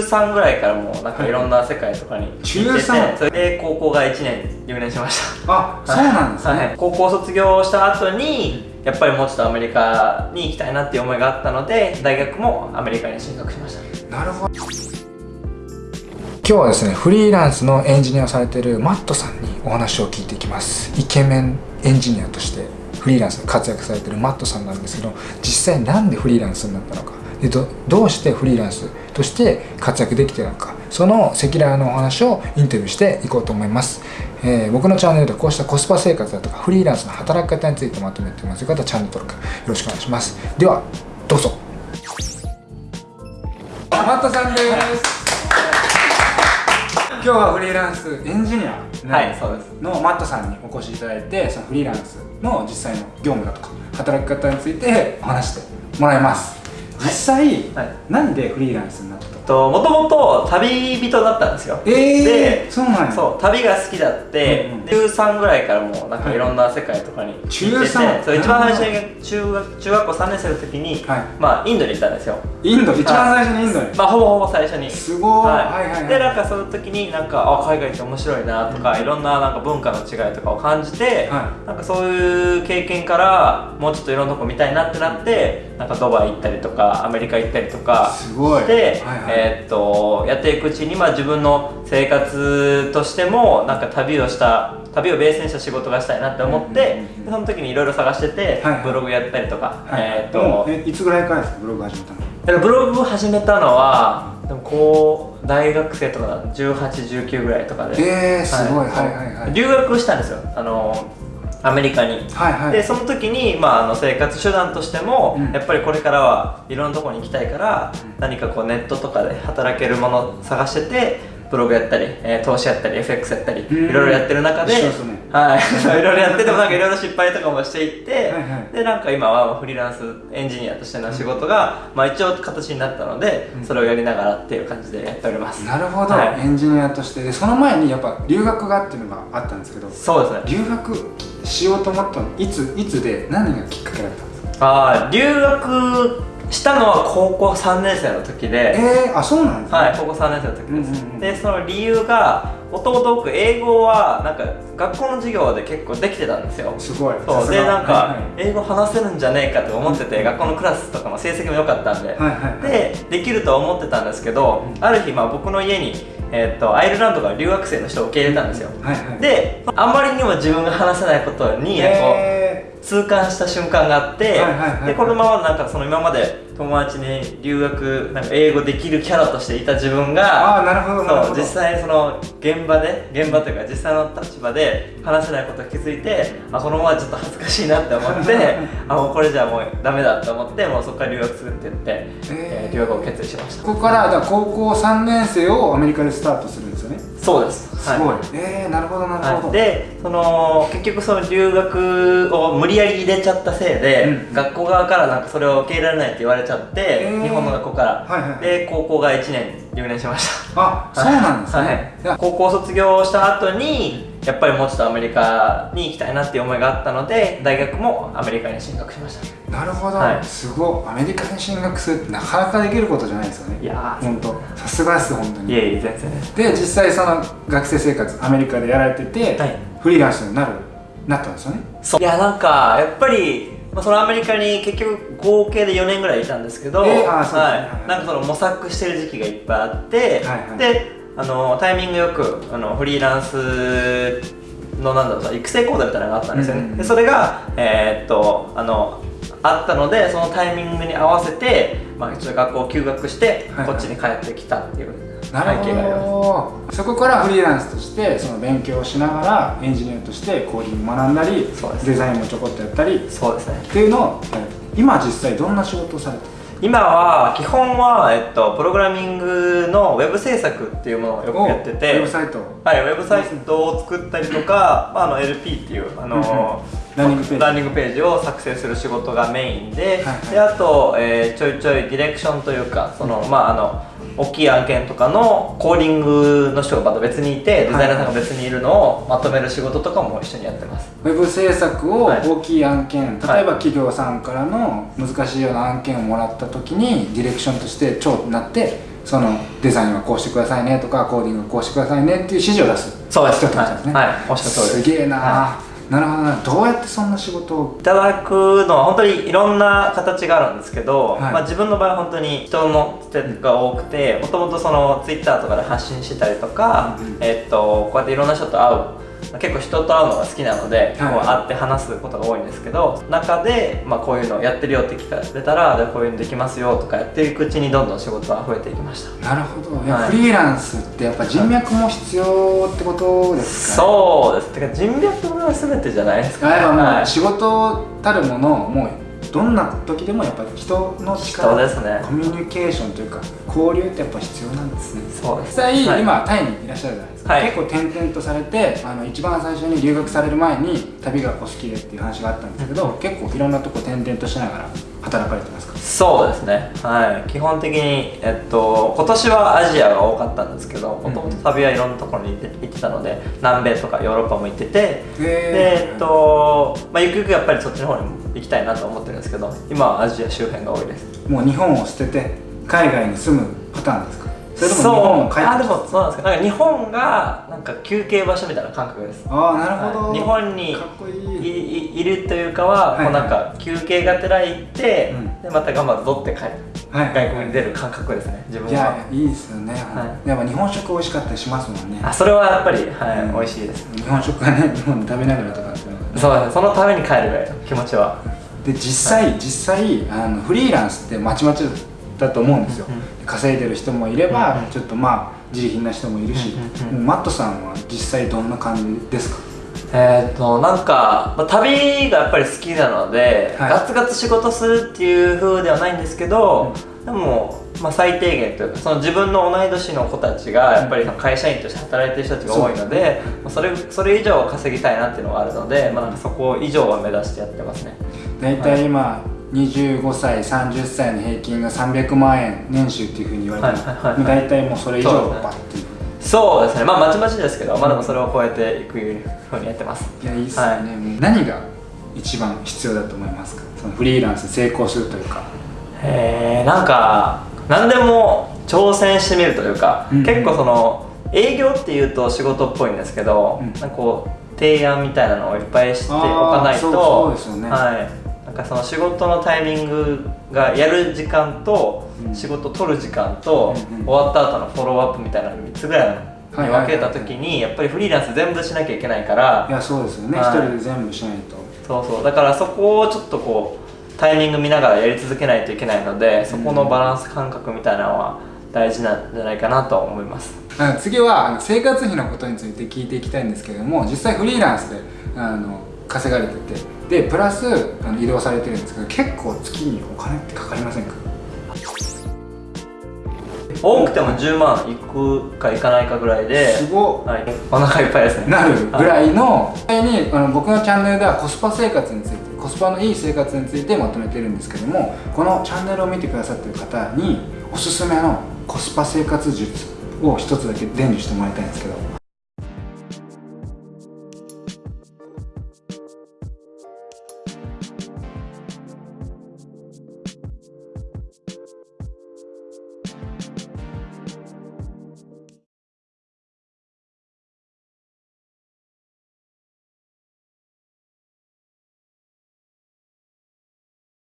13ぐらいからもうなんかいろんな世界とかに 行ってて、中3それで高校が1年留年しました。あそうなんですね、はい、高校卒業した後にやっぱりもうちょっとアメリカに行きたいなっていう思いがあったので大学もアメリカに進学しました。なるほど。今日はですねフリーランスのエンジニアをされているマットさんにお話を聞いていきます。イケメンエンジニアとしてフリーランスで活躍されているマットさんなんですけど実際なんでフリーランスになったのかでどどうしてフリーランスとして活躍できているのか。その赤裸々のお話をインタビューしていこうと思います、えー僕のチャンネルではこうしたコスパ生活だとかフリーランスの働き方についてまとめています。よかったらチャンネル登録よろしくお願いします。ではどうぞ。マットさんです。今日はフリーランスエンジニアはいそうです。のマットさんにお越しいただいてそのフリーランスの実際の業務だとか働き方についてお話してもらいます実際、はいなんでフリーランスになったとともともと旅人だったんですよ。えー、でそうなんや。そう旅が好きだって、うんうん中3ぐらいからもうなんかいろんな世界とかに行ってて、中三。そう一番最初に中学中学校3年生の時に、はい。まあインドに行ったんですよ。インド一番最初にインドに、まあほぼほぼ最初に。すごい、はい。はいはいはいでなんかその時になんかあ海外って面白いなとか、いろんななんか文化の違いとかを感じて、はなんかそういう経験からもうちょっといろんなとこ見たいなってなってなんかドバイ行ったりとかアメリカ行ったりとかすごい。で、はいはい。えーっとやっていくうちに、まあ、自分の生活としてもなんか旅をした旅をベースにした仕事がしたいなって思って、うんうんうんその時にいろいろ探してて、はいはい。ブログやったりとか、はいえーっとえいつぐらいからですかブログ始めたの？だからブログを始めたのはでもこう大学生とか1819ぐらいとかで。えー、すごい、はい、はいはい。留学したんですよ。あのアメリカに。はいはい。でその時に、まあ、あの生活手段としても、うん。やっぱりこれからはいろんなところに行きたいから、何かこうネットとかで働けるものを探しててブログやったり、えー投資やったり FX やったり、うん。いろいろやってる中でね。はい。いろいろやっててもなんかいろいろ失敗とかもしていってはいはい。でなんか今はフリーランスエンジニアとしての仕事が、まあ、一応形になったので、うん。それをやりながらっていう感じでやっております。なるほど、はい。エンジニアとして。でその前にやっぱ留学がっていうのがあったんですけどそうですね。留学しようと思ったのいついつで何がきっかけだったんですか？ああ留学したのは高校3年生の時で、えー、あそうなんですね。はい、高校3年生の時です、うんうんうん。でその理由がもともと僕英語はなんか学校の授業で結構できてたんですよ。すごい。そう。でなんか、英語話せるんじゃねえかと思ってて、学校のクラスとかの成績も良かったんで、はいはいはい。でできるとは思ってたんですけど、ある日、まあ、僕の家に、えーっとアイルランドから留学生の人を受け入れたんですよ、はいはい。であまりにも自分が話せないことに、こうえ痛感した瞬間があって、はいはいはいはい。でこのままなんかその今まで友達に留学なんか英語できるキャラとしていた自分ー、がああなるほどそう実際にその現場で現場というか実際の立場で話せないことに気づいてあこのままちょっと恥ずかしいなって思って あもうこれじゃもうダメだって思ってもうそこから留学するって言って、えー留学を決意しました。ここからだ高校3年生をアメリカでスタートするんですよね。そうです。すごい、はえー、なるほどなるほど、はい、でその結局その留学を無理やり入れちゃったせいで、うん。学校側からなんかそれを受け入れられないって言われちゃって、えー日本の学校から、はいはいはい。で高校が1年留年しました。あそうなんですね、はい。高校卒業した後にやっぱりもうちょっとアメリカに行きたいなっていう思いがあったので大学もアメリカに進学しました。なるほど、はい。すごい。アメリカに進学するってなかなかできることじゃないですよね。いやー。本当。さすがです本当に。いえいえ全然。で実際その学生生活アメリカでやられてて、はい。フリーランスになるなったんですよね。そう。いやなんかやっぱり、まあ、そのアメリカに結局合計で4年ぐらいいたんですけど、えーははい。い、なんかその模索してる時期がいっぱいあって、はいはい。であのタイミングよくあのフリーランスのなんだろう育成講座みたいなのがあったんですよね、うんうんうん。でそれがえーっとあのあったのでそのタイミングに合わせて、まあ、一応学校を休学して、はいはい。こっちに帰ってきたっていう背景なるがあそこからフリーランスとしてその勉強をしながらエンジニアとしてコーディング学んだりデザインもちょこっとやったりっそうですね。ていうのを今実際どんな仕事をされてる？今は基本は、えっと、プログラミングのウェブ制作っていうものをよくやってて。ウェブサイト。はい、ウェブサイトを作ったりとか、まあ、あの LP っていうあのランニングページ。ランニングページを作成する仕事がメインで,、はいはい。であと、えーちょいちょいディレクションというかその、まあ、あの大きい案件とかのコーディングの人がまた別にいてデザイナーさんが別にいるのをまとめる仕事とかも一緒にやってます。ウェブ制作をはい。大きい案件、はい。例えば企業さんからの難しいような案件をもらった時にディレクションとして長になってそのデザインはこうしてくださいねとかコーディングはこうしてくださいねっていう指示を出す。そうです。人ってことですね。はい、はい、おっしゃる通りです。すげえな、はなるほどなどうやってそんな仕事を？いただくのは本当にいろんな形があるんですけど、はい。まあ、自分の場合は本当に人の手が多くてもともとそのツイッターとかで発信してたりとか、うんうん。えっとこうやっていろんな人と会う結構人と会うのが好きなので、はい。こう会って話すことが多いんですけど中で、まあ、こういうのやってるよって聞かれたらでこういうのできますよとかやっていくうちにどんどん仕事は増えていきました。なるほど。はい。フリーランスってやっぱ人脈も必要ってことですか、ね、そうです。てか人脈が全てじゃないですか、あやっぱもはい。う仕事たるものもうどんな時でもやっぱ人の力人ですね。コミュニケーションというか交流ってやっぱ必要なんですね。そう実際、はい。今タイにいらっしゃるじゃないですか、はい。結構転々とされてあの一番最初に留学される前に旅がお好きでっていう話があったんですけど、結構いろんなとこ転々としながら働かれてますか？そうですね。はい。基本的にえっと今年はアジアが多かったんですけどもともと旅はいろんなところに行って行ってたので南米とかヨーロッパも行っててでえっとまあゆくゆくやっぱりそっちの方にも行きたいなと思ってるんですけど今はアジア周辺が多いです。もう日本を捨てて海外に住むパターンですか？それとも日本を帰ってあでもそうなんです。かなんか日本がなんか休憩場所みたいな感覚です。ああなるほど、はい。日本にいるというかは、はうなんか休憩がてら行って、うん。でまた頑張って取って帰る、はい。外国に出る感覚ですね。自分いやはいいですよね、はい。やっぱ日本食美味しかったりしますもんね。あそれはやっぱり、はいうん。美味しいです。日本食がね日本で食べながらとかってそうですね。そのために帰るぐらいの気持ちは。で実際、実際あのフリーランスってまちまちだと思うんですよ、うん稼いでる人もいれば、うんちょっとまあ自利品な人もいるし、うんうんうん。もうマットさんは実際どんな感じですか？えっ、となんか、まあ、旅がやっぱり好きなので、はい。ガツガツ仕事するっていう風ではないんですけど、でも、まあ、最低限というかその自分の同い年の子たちがやっぱり会社員として働いてる人たちが多いので、まあそれそれ以上は稼ぎたいなっていうのがあるので、まあ、なんかそこ以上は目指してやってますね。大体今、25歳30歳の平均が300万円年収っていうふうに言われてます、はいはい大体もうそれ以上そうですねバッていう。そうですね。まあまちまちですけど、まあ、でもそれを超えていく風にやってます。いやいいっすよね、はい。もう何が一番必要だと思いますか？そのフリーランス成功するというか。へえんか何でも挑戦してみるというか、うん結構その営業っていうと仕事っぽいんですけど、うん。なんかこう提案みたいなのをいっぱいしておかないとそうですよね。はい、かその仕事のタイミングがやる時間と、うん。仕事取る時間と、終わった後のフォローアップみたいなの3つぐらいに分けた時にやっぱりフリーランス全部しなきゃいけないからいやそうですよね。一、はい。人で全部しないと。そうそう。だからそこをちょっとこうタイミング見ながらやり続けないといけないのでそこのバランス感覚みたいなのは大事なんじゃないかなと思います。次は生活費のことについて聞いていきたいんですけれども実際フリーランスであの稼がれててでプラスあの移動されてるんですけど結構月にお金ってかかりませんか？多くても10万いくかいかないかぐらいですごっ。はい、お腹いっぱいですね。なるぐらいの実際にあの僕のチャンネルではコスパ生活についてコスパのいい生活についてまとめてるんですけどもこのチャンネルを見てくださってる方におすすめのコスパ生活術を一つだけ伝授してもらいたいんですけど